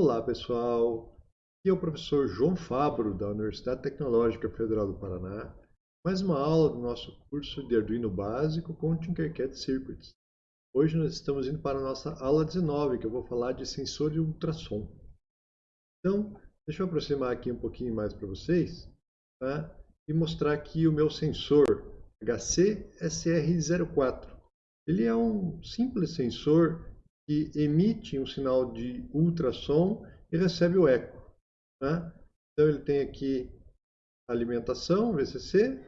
Olá pessoal, aqui é o professor João Fabro da Universidade Tecnológica Federal do Paraná. Mais uma aula do nosso curso de Arduino básico com Tinkercad Circuits. Hoje nós estamos indo para a nossa aula 19, que eu vou falar de sensor de ultrassom. Então, deixa eu aproximar aqui um pouquinho mais para vocês tá? e mostrar aqui o meu sensor HC-SR04. Ele é um simples sensor que emite um sinal de ultrassom e recebe o eco. Né? Então ele tem aqui alimentação, VCC,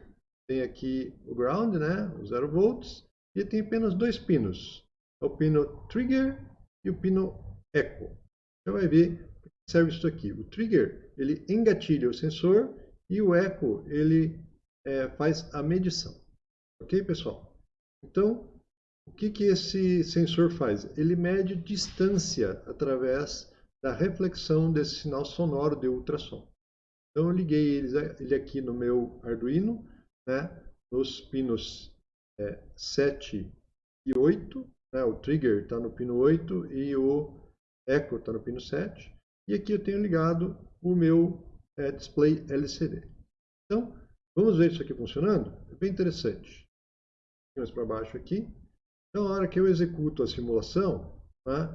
tem aqui o ground, né, o 0 volts, e tem apenas dois pinos, é o pino trigger e o pino eco. Você vai ver para que serve isso aqui. O trigger ele engatilha o sensor e o eco ele é, faz a medição. Ok, pessoal? Então, o que, que esse sensor faz? Ele mede distância através da reflexão desse sinal sonoro de ultrassom. Então eu liguei ele aqui no meu Arduino, né, nos pinos é, 7 e 8. Né, o trigger está no pino 8 e o echo está no pino 7. E aqui eu tenho ligado o meu é, display LCD. Então, vamos ver isso aqui funcionando? É bem interessante. Mais para baixo aqui. Na hora que eu executo a simulação, né,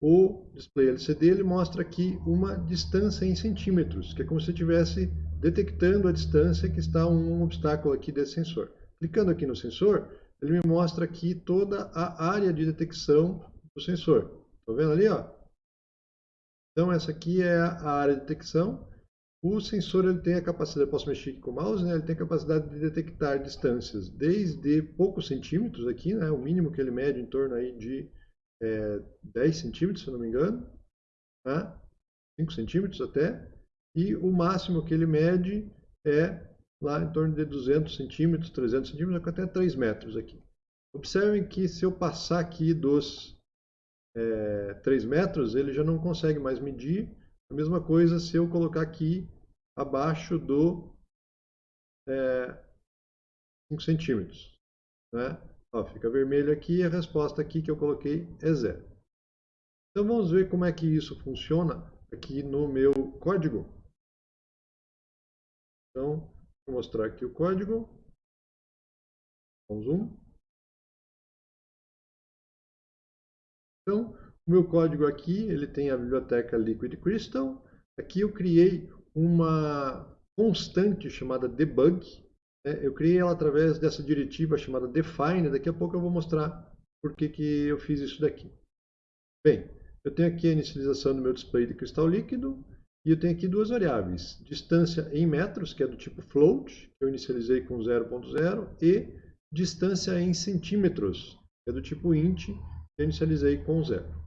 o display LCD ele mostra aqui uma distância em centímetros, que é como se estivesse detectão a distância que está um obstáculo aqui desse sensor. Clicando aqui no sensor, ele me mostra aqui toda a área de detecção do sensor. Estão vendo ali? Ó? Então, essa aqui é a área de detecção. O sensor ele tem a capacidade, posso mexer aqui com o mouse, né? ele tem a capacidade de detectar distâncias desde poucos centímetros aqui, né? o mínimo que ele mede em torno aí de é, 10 centímetros, se não me engano, né? 5 centímetros até, e o máximo que ele mede é lá em torno de 200 centímetros, 300 centímetros, até 3 metros aqui. Observem que se eu passar aqui dos é, 3 metros, ele já não consegue mais medir, a mesma coisa se eu colocar aqui abaixo do é, 5 centímetros. Né? Ó, fica vermelho aqui e a resposta aqui que eu coloquei é zero. Então vamos ver como é que isso funciona aqui no meu código. Então, vou mostrar aqui o código. Com zoom. Então, o meu código aqui, ele tem a biblioteca Liquid Crystal. Aqui eu criei uma constante chamada debug. Né? Eu criei ela através dessa diretiva chamada define. Daqui a pouco eu vou mostrar por que, que eu fiz isso daqui. Bem, eu tenho aqui a inicialização do meu display de cristal líquido. E eu tenho aqui duas variáveis. Distância em metros, que é do tipo float, que eu inicializei com 0.0. E distância em centímetros, que é do tipo int, que eu inicializei com 0.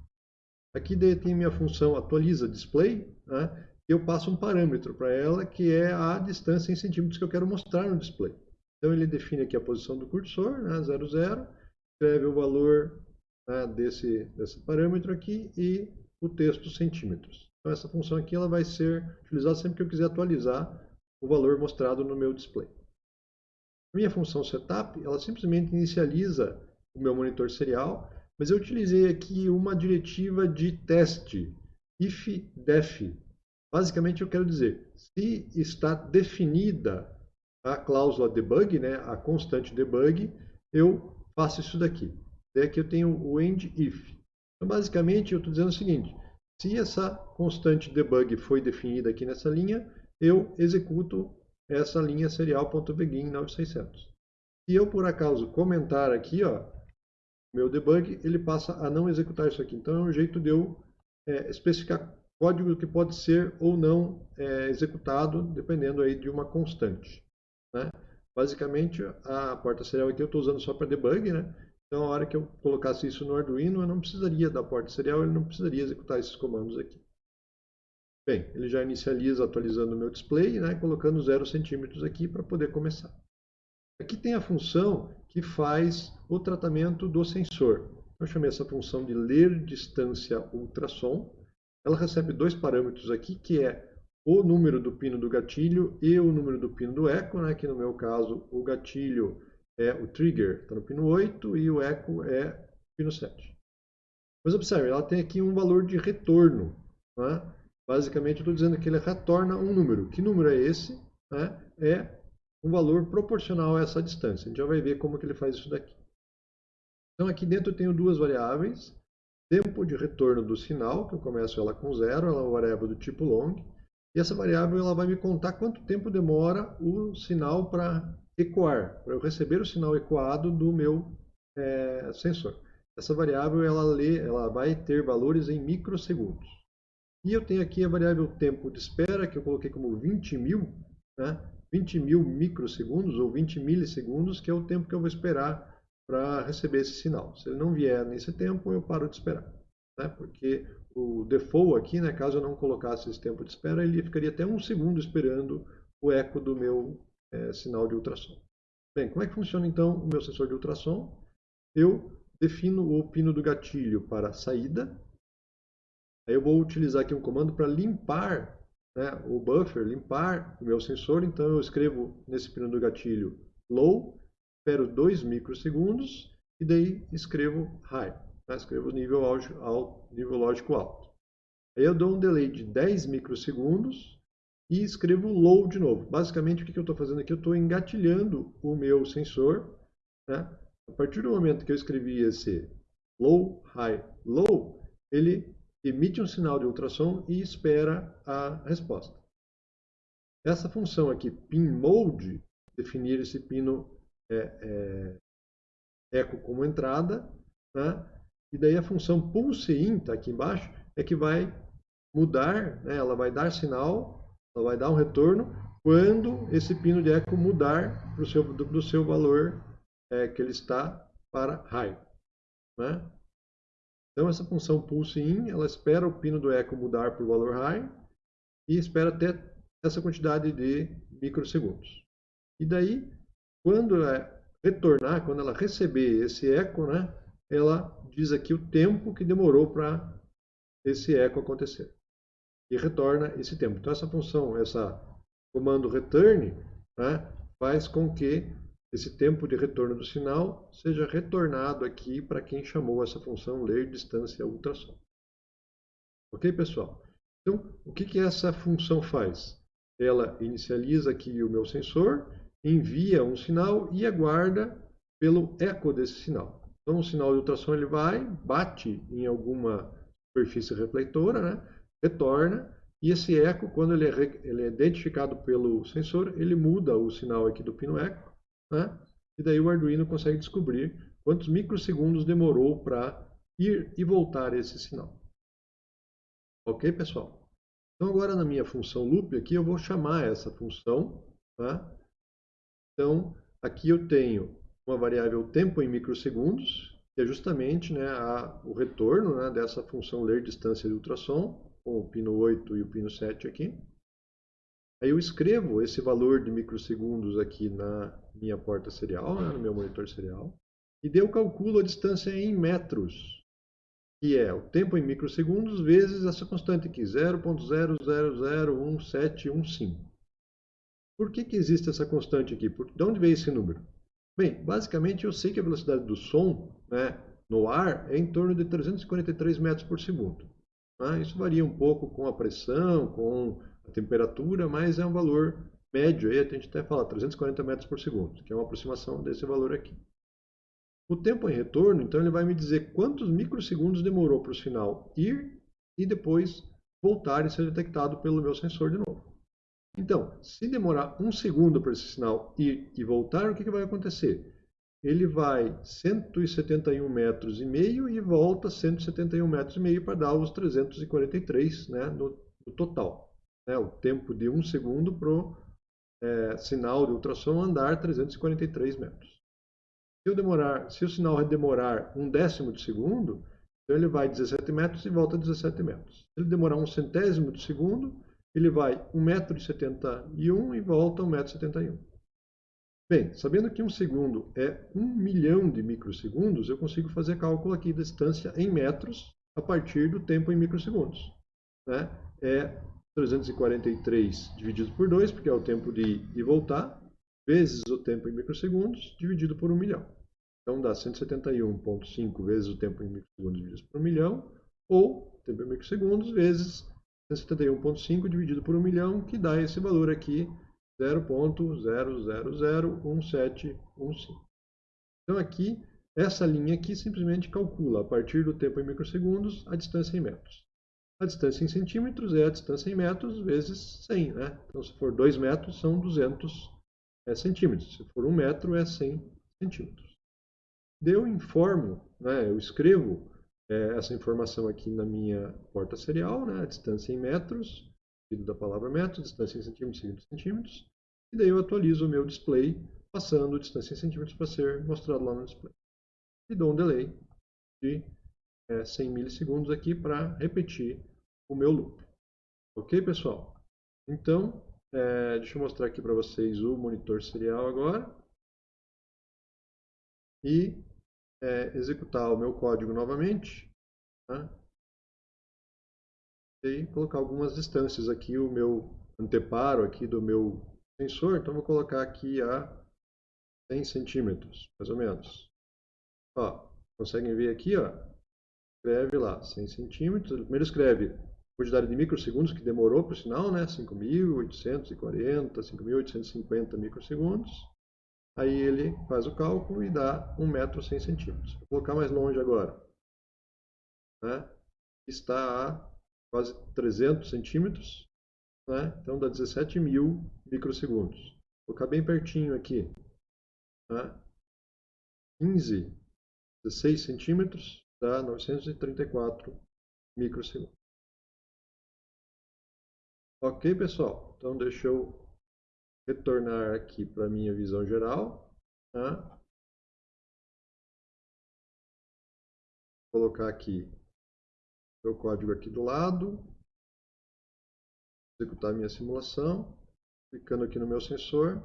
Aqui tem minha função atualiza display, né? eu passo um parâmetro para ela que é a distância em centímetros que eu quero mostrar no display. Então ele define aqui a posição do cursor, né, 00, escreve o valor né, desse, desse parâmetro aqui e o texto centímetros. Então essa função aqui ela vai ser utilizada sempre que eu quiser atualizar o valor mostrado no meu display. Minha função setup, ela simplesmente inicializa o meu monitor serial mas eu utilizei aqui uma diretiva de teste, if def. Basicamente eu quero dizer, se está definida a cláusula debug, né, a constante debug, eu faço isso daqui. É aqui eu tenho o end if. Então basicamente eu estou dizendo o seguinte, se essa constante debug foi definida aqui nessa linha, eu executo essa linha serial.begin 9600. Se eu por acaso comentar aqui, ó, meu debug, ele passa a não executar isso aqui. Então é um jeito de eu é, especificar código que pode ser ou não é, executado, dependendo aí de uma constante. Né? Basicamente, a porta serial aqui eu estou usando só para debug, né? Então, a hora que eu colocasse isso no Arduino, eu não precisaria da porta serial, ele não precisaria executar esses comandos aqui. Bem, ele já inicializa atualizando o meu display, né, colocando 0 centímetros aqui para poder começar. Aqui tem a função que faz o tratamento do sensor. Eu chamei essa função de ler distância ultrassom. Ela recebe dois parâmetros aqui, que é o número do pino do gatilho e o número do pino do eco, né? que no meu caso o gatilho é o trigger, está no pino 8, e o eco é pino 7. Mas observe, ela tem aqui um valor de retorno. Né? Basicamente, eu estou dizendo que ele retorna um número. Que número é esse? Né? É um valor proporcional a essa distância. A gente já vai ver como que ele faz isso daqui. Então, aqui dentro eu tenho duas variáveis. Tempo de retorno do sinal, que eu começo ela com zero, ela é uma variável do tipo long. E essa variável ela vai me contar quanto tempo demora o sinal para ecoar, para eu receber o sinal ecoado do meu é, sensor. Essa variável ela, lê, ela vai ter valores em microsegundos. E eu tenho aqui a variável tempo de espera, que eu coloquei como 20 mil, né? 20 mil microsegundos ou 20 milissegundos, que é o tempo que eu vou esperar para receber esse sinal. Se ele não vier nesse tempo, eu paro de esperar. Né? Porque o default aqui, né, caso eu não colocasse esse tempo de espera, ele ficaria até um segundo esperando o eco do meu é, sinal de ultrassom. Bem, como é que funciona então o meu sensor de ultrassom? Eu defino o pino do gatilho para saída. Aí eu vou utilizar aqui um comando para limpar né, o buffer, limpar o meu sensor. Então eu escrevo nesse pino do gatilho low, espero 2 microsegundos e daí escrevo high. Né, escrevo nível, alto, nível lógico alto. Aí eu dou um delay de 10 microsegundos e escrevo low de novo. Basicamente o que eu estou fazendo aqui? Eu estou engatilhando o meu sensor né, a partir do momento que eu escrevi esse low, high, low, ele emite um sinal de ultrassom e espera a resposta. Essa função aqui, pin mode, definir esse pino é, é, eco como entrada, né? e daí a função pulse in, está aqui embaixo, é que vai mudar, né? ela vai dar sinal, ela vai dar um retorno quando esse pino de eco mudar seu, do, do seu valor é, que ele está para high. Né? Então, essa função pulse in, ela espera o pino do eco mudar para o valor high e espera até essa quantidade de microsegundos. E daí, quando ela retornar, quando ela receber esse eco, né, ela diz aqui o tempo que demorou para esse eco acontecer. E retorna esse tempo. Então, essa função, essa comando return, né, faz com que esse tempo de retorno do sinal seja retornado aqui para quem chamou essa função ler distância ultrassom. Ok, pessoal? Então, o que, que essa função faz? Ela inicializa aqui o meu sensor, envia um sinal e aguarda pelo eco desse sinal. Então, o sinal de ultrassom ele vai, bate em alguma superfície refletora, né? retorna, e esse eco, quando ele é, ele é identificado pelo sensor, ele muda o sinal aqui do pino eco né? E daí o Arduino consegue descobrir quantos microsegundos demorou para ir e voltar esse sinal. Ok, pessoal? Então agora na minha função loop aqui eu vou chamar essa função. Tá? Então aqui eu tenho uma variável tempo em microsegundos, que é justamente né, a, o retorno né, dessa função ler distância de ultrassom, com o pino 8 e o pino 7 aqui. Aí eu escrevo esse valor de microsegundos aqui na minha porta serial, né, no meu monitor serial, e daí eu calculo a distância em metros, que é o tempo em microsegundos vezes essa constante aqui, 0.00011715. Por que, que existe essa constante aqui? Por, de onde veio esse número? Bem, basicamente eu sei que a velocidade do som né, no ar é em torno de 343 metros por segundo. Né? Isso varia um pouco com a pressão, com a temperatura, mas é um valor médio, aí a gente até fala 340 metros por segundo, que é uma aproximação desse valor aqui. O tempo em retorno, então, ele vai me dizer quantos microsegundos demorou para o sinal ir e depois voltar e ser detectado pelo meu sensor de novo. Então, se demorar um segundo para esse sinal ir e voltar, o que, que vai acontecer? Ele vai 171 metros e meio e volta 171 metros e meio para dar os 343 né, no, no total né, o tempo de um segundo para o é, sinal de ultrassom andar 343 metros. Se, eu demorar, se o sinal demorar um décimo de segundo, então ele vai 17 metros e volta 17 metros. Se ele demorar um centésimo de segundo, ele vai 1,71m e volta 1,71m. Bem, sabendo que um segundo é um milhão de microsegundos, eu consigo fazer cálculo aqui da distância em metros a partir do tempo em microsegundos. Né? É 343 dividido por 2, porque é o tempo de ir e voltar, vezes o tempo em microsegundos, dividido por 1 milhão. Então dá 171,5 vezes o tempo em microsegundos dividido por 1 milhão, ou tempo em microsegundos vezes 171.5 dividido por 1 milhão, que dá esse valor aqui, 0.0001715. Então aqui, essa linha aqui simplesmente calcula, a partir do tempo em microsegundos, a distância em metros. A distância em centímetros é a distância em metros vezes 100. Né? Então, se for 2 metros, são 200 é, centímetros. Se for 1 metro, é 100 centímetros. Eu informo, né, eu escrevo é, essa informação aqui na minha porta serial, né, a distância em metros, seguido da palavra metro, distância em centímetros, seguido centímetros, e daí eu atualizo o meu display, passando distância em centímetros para ser mostrado lá no display. E dou um delay de é, 100 milissegundos aqui para repetir o meu loop. Ok, pessoal? Então, é, deixa eu mostrar aqui para vocês o monitor serial agora. E é, executar o meu código novamente. Tá? E colocar algumas distâncias aqui, o meu anteparo aqui do meu sensor. Então, vou colocar aqui a 100 centímetros, mais ou menos. Ó, conseguem ver aqui, ó, escreve lá 100 centímetros. Ele primeiro escreve quantidade de microsegundos, que demorou por sinal, né? 5.840, 5.850 microsegundos. Aí ele faz o cálculo e dá 1 metro 100 centímetros. Vou colocar mais longe agora. Né? Está a quase 300 centímetros. Né? Então dá 17 mil microsegundos. Vou colocar bem pertinho aqui. Né? 15, 16 centímetros dá 934 microsegundos. Ok, pessoal? Então deixa eu retornar aqui para a minha visão geral. Tá? Colocar aqui o código aqui do lado. Executar minha simulação. Clicando aqui no meu sensor.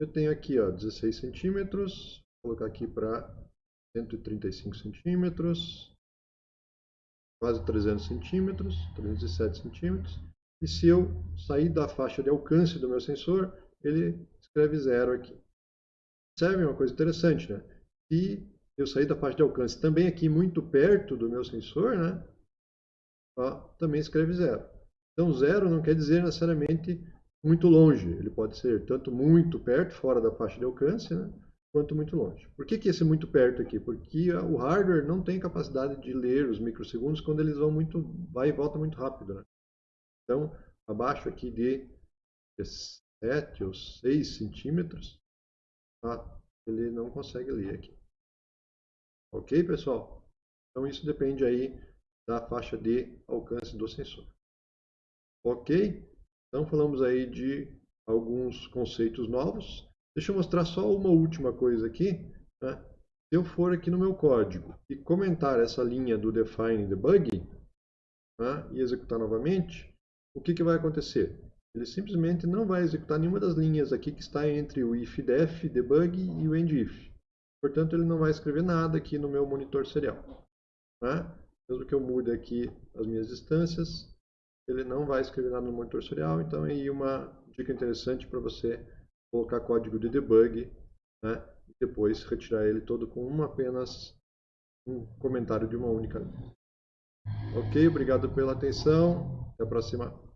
Eu tenho aqui ó, 16 centímetros. Vou colocar aqui para 135 centímetros. Quase 300 centímetros. 307 centímetros. E se eu sair da faixa de alcance do meu sensor, ele escreve zero aqui. Observe uma coisa interessante, né? Se eu sair da faixa de alcance também aqui muito perto do meu sensor, né? Ó, também escreve zero. Então zero não quer dizer necessariamente muito longe. Ele pode ser tanto muito perto, fora da faixa de alcance, né? Quanto muito longe. Por que, que esse muito perto aqui? Porque o hardware não tem capacidade de ler os microsegundos quando eles vão muito, vai e volta muito rápido. Né? Então, abaixo aqui de 7 ou 6 centímetros, tá? ele não consegue ler aqui. Ok, pessoal? Então isso depende aí da faixa de alcance do sensor. Ok? Então falamos aí de alguns conceitos novos. Deixa eu mostrar só uma última coisa aqui. Né? Se eu for aqui no meu código e comentar essa linha do define debug né? e executar novamente, o que, que vai acontecer? ele simplesmente não vai executar nenhuma das linhas aqui que está entre o ifdef, debug e o endif. Portanto, ele não vai escrever nada aqui no meu monitor serial. Né? Mesmo que eu mude aqui as minhas distâncias, ele não vai escrever nada no monitor serial. Então, é aí uma dica interessante para você colocar código de debug né? e depois retirar ele todo com uma apenas um comentário de uma única. Ok, obrigado pela atenção. Até a próxima.